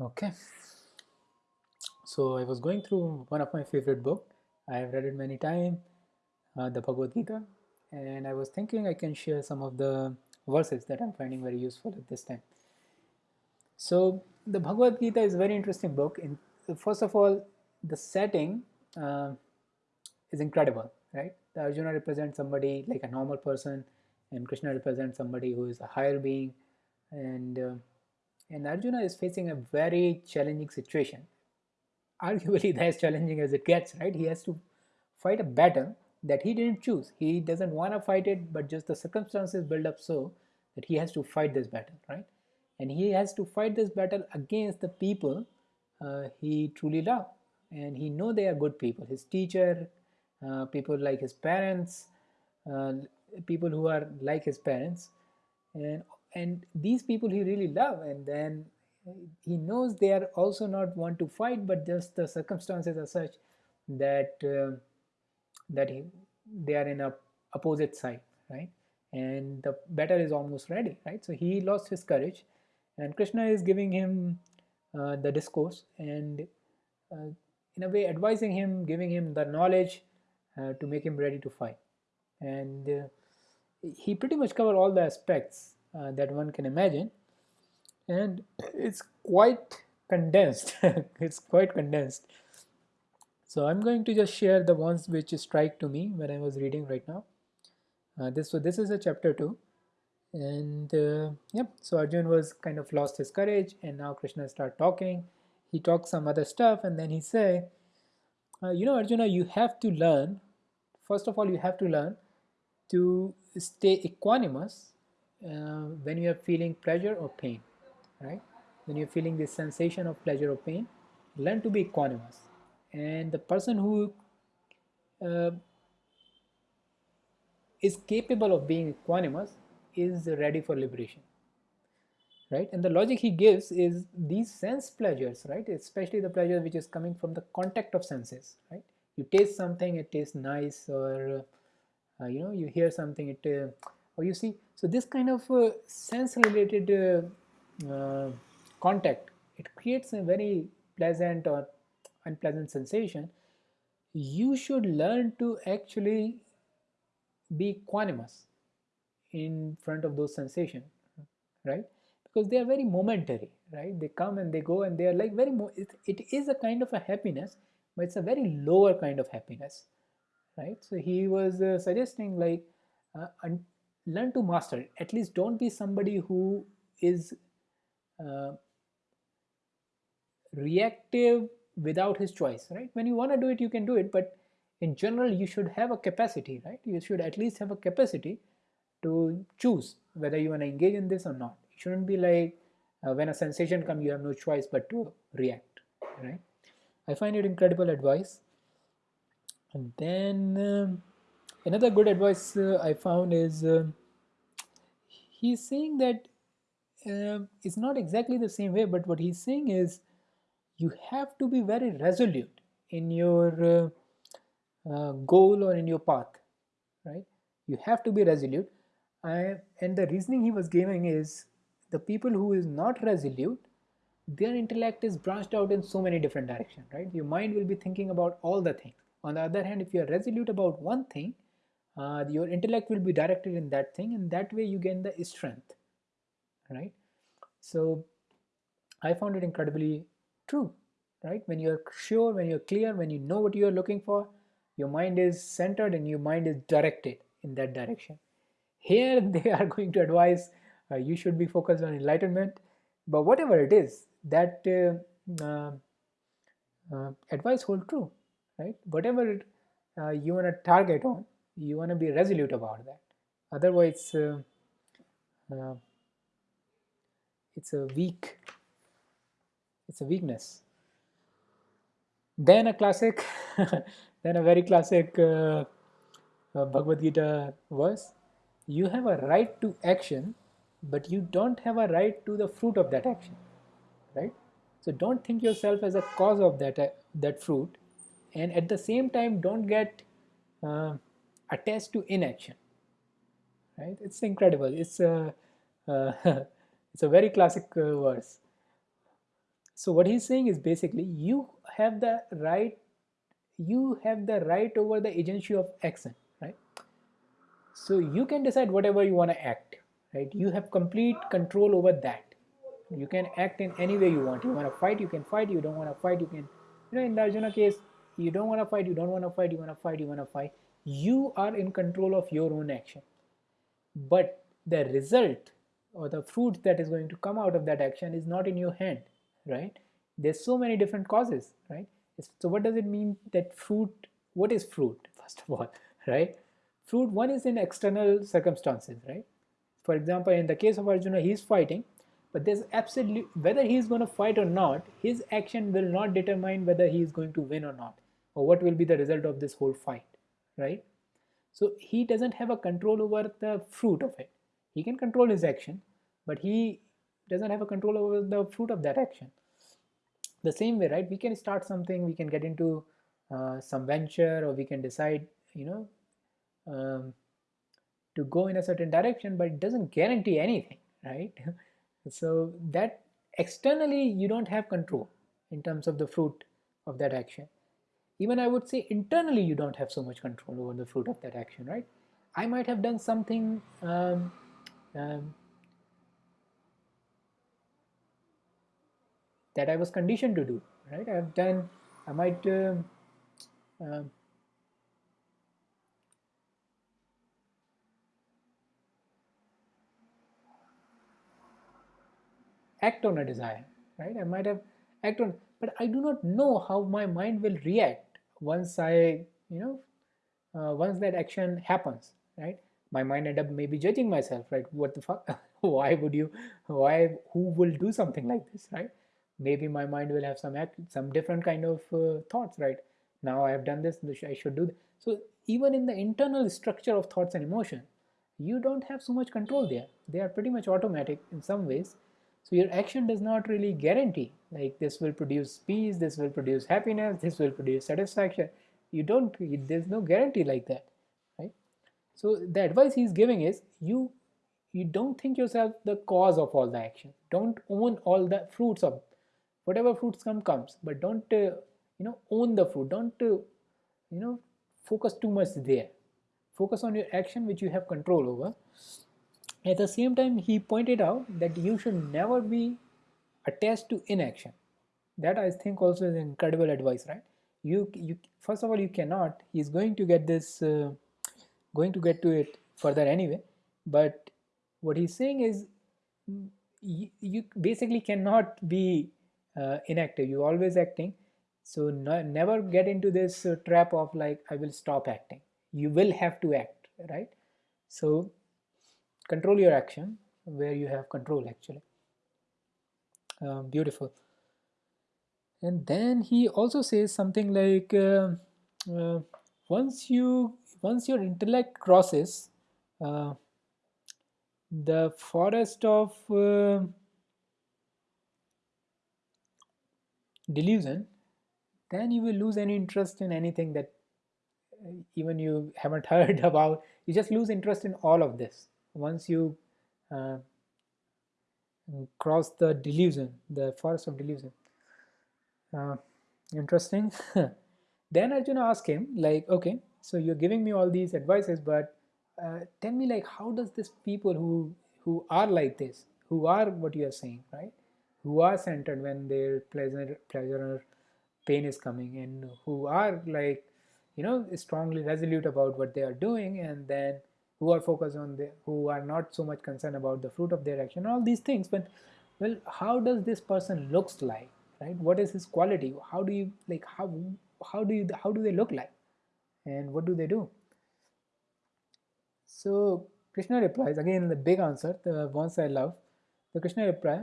Okay. So I was going through one of my favorite book. I have read it many times, uh, the Bhagavad Gita, and I was thinking I can share some of the verses that I'm finding very useful at this time. So the Bhagavad Gita is a very interesting book. In first of all, the setting uh, is incredible, right? The Arjuna represents somebody like a normal person, and Krishna represents somebody who is a higher being, and uh, and Arjuna is facing a very challenging situation. Arguably, as challenging as it gets, right? He has to fight a battle that he didn't choose. He doesn't want to fight it, but just the circumstances build up so that he has to fight this battle, right? And he has to fight this battle against the people uh, he truly loves, and he know they are good people. His teacher, uh, people like his parents, uh, people who are like his parents, and and these people he really love and then he knows they are also not want to fight but just the circumstances are such that uh, that he, they are in a opposite side right? And the battle is almost ready right? So he lost his courage and krishna is giving him uh, the discourse and uh, in a way advising him giving him the knowledge uh, to make him ready to fight. And uh, he pretty much covered all the aspects uh, that one can imagine. And it's quite condensed. It's quite condensed. So i'm going to just share the ones which strike to me when i was reading right now. Uh, this so this is a chapter 2 and uh, yep so arjun was kind of lost his courage and now krishna start talking. He talks some other stuff and then he say uh, you know arjuna you have to learn first of all you have to learn to stay equanimous uh, when you are feeling pleasure or pain, right? When you're feeling this sensation of pleasure or pain, learn to be equanimous. And the person who uh, is capable of being equanimous is ready for liberation right and the logic he gives is these sense pleasures right especially the pleasure which is coming from the contact of senses right you taste something it tastes nice or uh, you know you hear something it uh, or you see so this kind of uh, sense related uh, uh, contact it creates a very pleasant or unpleasant sensation. You should learn to actually be equanimous in front of those sensations right? Because they are very momentary right? They come and they go and they are like very it, it is a kind of a happiness but it's a very lower kind of happiness right? So he was uh, suggesting like uh, learn to master. It at least don't be somebody who is uh, reactive without his choice right? When you want to do it you can do it but in general you should have a capacity right? You should at least have a capacity to choose whether you want to engage in this or not. It shouldn't be like uh, when a sensation comes you have no choice but to react right? I find it incredible advice. And then um, another good advice uh, I found is uh, he's saying that uh, it's not exactly the same way, but what he's saying is you have to be very resolute in your uh, uh, goal or in your path, right? You have to be resolute. I, and the reasoning he was giving is the people who is not resolute, their intellect is branched out in so many different directions, right? Your mind will be thinking about all the things on the other hand, if you are resolute about one thing, uh, your intellect will be directed in that thing and that way you gain the strength, right? So I found it incredibly true, right? When you're sure, when you're clear, when you know what you're looking for, your mind is centered and your mind is directed in that direction. Here they are going to advise uh, you should be focused on enlightenment, but whatever it is, that uh, uh, uh advice hold true right whatever uh, you want to target on you want to be resolute about that. Otherwise uh, uh, it's a weak it's a weakness. Then a classic then a very classic uh, uh, Bhagavad Gita verse. You have a right to action but you don't have a right to the fruit of that action right? So don't think yourself as a cause of that uh, that fruit and at the same time don't get uh, attached to inaction. Right? It's incredible. It's a uh, it's a very classic uh, verse. So what he's saying is basically you have the right you have the right over the agency of action right? So you can decide whatever you want to act right? You have complete control over that. You can act in any way you want. You want to fight you can fight. You don't want to fight you can you know in the Arjuna case you don't want to fight you don't want to fight you want to fight you want to fight you are in control of your own action. But the result or the fruit that is going to come out of that action is not in your hand right? There's so many different causes right? So what does it mean that fruit what is fruit first of all right? Fruit one is in external circumstances right? For example in the case of arjuna he's fighting but there's absolutely whether he's going to fight or not his action will not determine whether he is going to win or not or what will be the result of this whole fight right? So he doesn't have a control over the fruit of it. He can control his action but he doesn't have a control over the fruit of that action. The same way right? We can start something we can get into uh, some venture or we can decide you know um, to go in a certain direction but it doesn't guarantee anything right? So that externally you don't have control in terms of the fruit of that action even i would say internally you don't have so much control over the fruit of that action right i might have done something um, um, that I was conditioned to do, right? I've done, I might uh, uh, act on a desire, right? I might have act on, but I do not know how my mind will react once I, you know, uh, once that action happens, right? My mind end up maybe judging myself, right? What the fuck? why would you? Why? Who will do something like this, right? maybe my mind will have some act, some different kind of uh, thoughts right now i have done this i should do this. so even in the internal structure of thoughts and emotion you don't have so much control there they are pretty much automatic in some ways so your action does not really guarantee like this will produce peace this will produce happiness this will produce satisfaction. You don't there's no guarantee like that right? So the advice he's giving is you you don't think yourself the cause of all the action. Don't own all the fruits of whatever fruits come comes. But don't uh, you know own the fruit. Don't uh, you know focus too much there. Focus on your action which you have control over at the same time he pointed out that you should never be attached to inaction. That i think also is incredible advice right? You you first of all you cannot he's going to get this uh, going to get to it further anyway. But what he's saying is you, you basically cannot be uh, inactive. You're always acting. So no, never get into this uh, trap of like i will stop acting. You will have to act right? So control your action where you have control actually. Uh, beautiful. And then he also says something like uh, uh, once you once your intellect crosses uh, the forest of uh, delusion, then you will lose any interest in anything that uh, even you haven't heard about. You just lose interest in all of this once you uh, cross the delusion, the forest of delusion. Uh, interesting. then Arjuna asked him, like, okay, so you're giving me all these advices, but uh, tell me, like, how does this people who who are like this, who are what you are saying, right? who are centered when their pleasure pleasure or pain is coming and who are like you know strongly resolute about what they are doing and then who are focused on the who are not so much concerned about the fruit of their action all these things. But well how does this person looks like right? What is his quality? How do you like how how do you how do they look like? And what do they do? So krishna replies again the big answer the ones i love. The krishna reply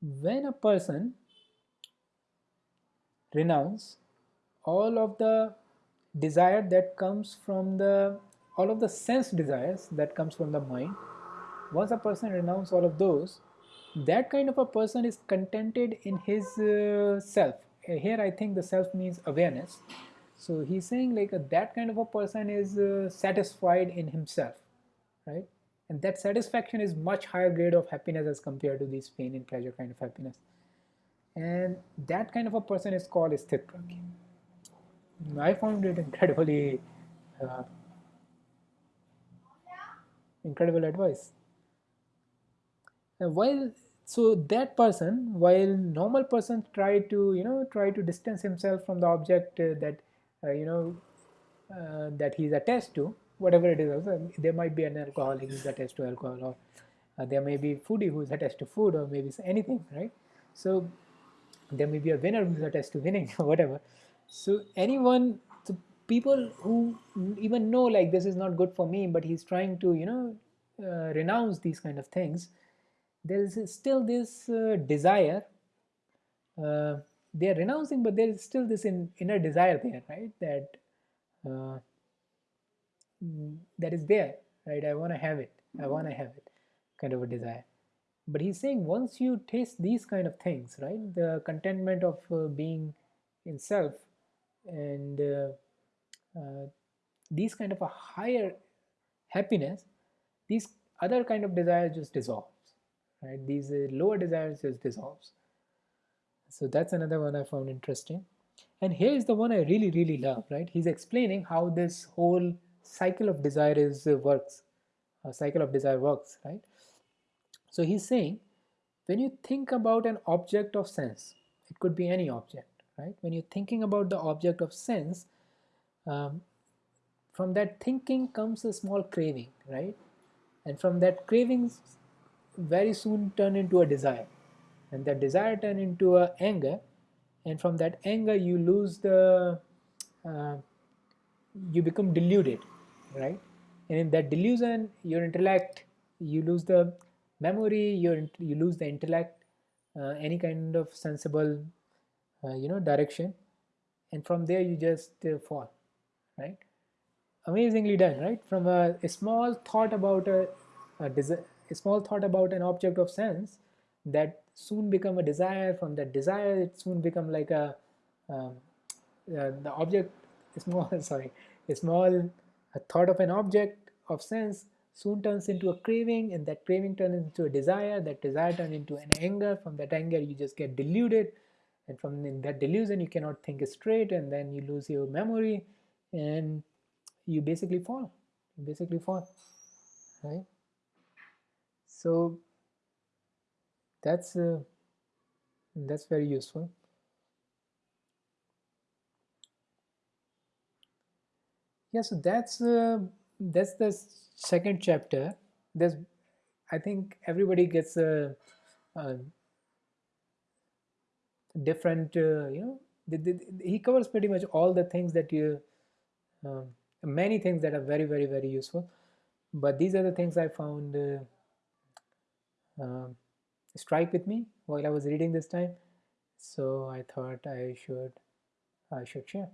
when a person renounce all of the desire that comes from the all of the sense desires that comes from the mind once a person renounces all of those that kind of a person is contented in his uh, self. Here i think the self means awareness. So he's saying like uh, that kind of a person is uh, satisfied in himself right? And that satisfaction is much higher grade of happiness as compared to this pain and pleasure kind of happiness. And that kind of a person is called sthitpragya. I found it incredibly uh, incredible advice. and while so that person, while normal person try to you know try to distance himself from the object uh, that uh, you know uh, that he's attached to, whatever it is, there might be an alcoholic who's attached to alcohol, or uh, there may be foodie who's attached to food, or maybe anything, right? So there may be a winner who's attached to winning, or whatever. So anyone, people who even know like this is not good for me, but he's trying to you know uh, renounce these kind of things there is still this uh, desire uh, they are renouncing but there is still this in, inner desire there right? That uh, that is there right? I want to have it. I want to have it kind of a desire. But he's saying once you taste these kind of things right? The contentment of uh, being in self and uh, these kind of a higher happiness these other kind of desires just dissolves right? These uh, lower desires just dissolves. So that's another one i found interesting. And here is the one i really really love right? He's explaining how this whole cycle of desire is uh, works a cycle of desire works right? So he's saying when you think about an object of sense it could be any object right? When you're thinking about the object of sense um, from that thinking comes a small craving right? And from that cravings very soon turn into a desire. And that desire turn into a anger. And from that anger you lose the uh, you become deluded right? And in that delusion your intellect you lose the memory your you lose the intellect uh, any kind of sensible uh, you know direction. And from there you just uh, fall right? Amazingly done right? From a, a small thought about a, a a small thought about an object of sense that soon become a desire from that desire it soon become like a um, uh, the object small sorry a small a thought of an object of sense soon turns into a craving and that craving turns into a desire that desire turns into an anger. From that anger you just get deluded and from that delusion you cannot think straight and then you lose your memory and you basically fall. You basically fall right? So that's uh, that's very useful. Yeah so that's uh, that's the second chapter. There's i think everybody gets a, a different uh, you know the, the, he covers pretty much all the things that you um, many things that are very very very useful but these are the things i found uh, uh, strike with me while I was reading this time. So I thought I should I should share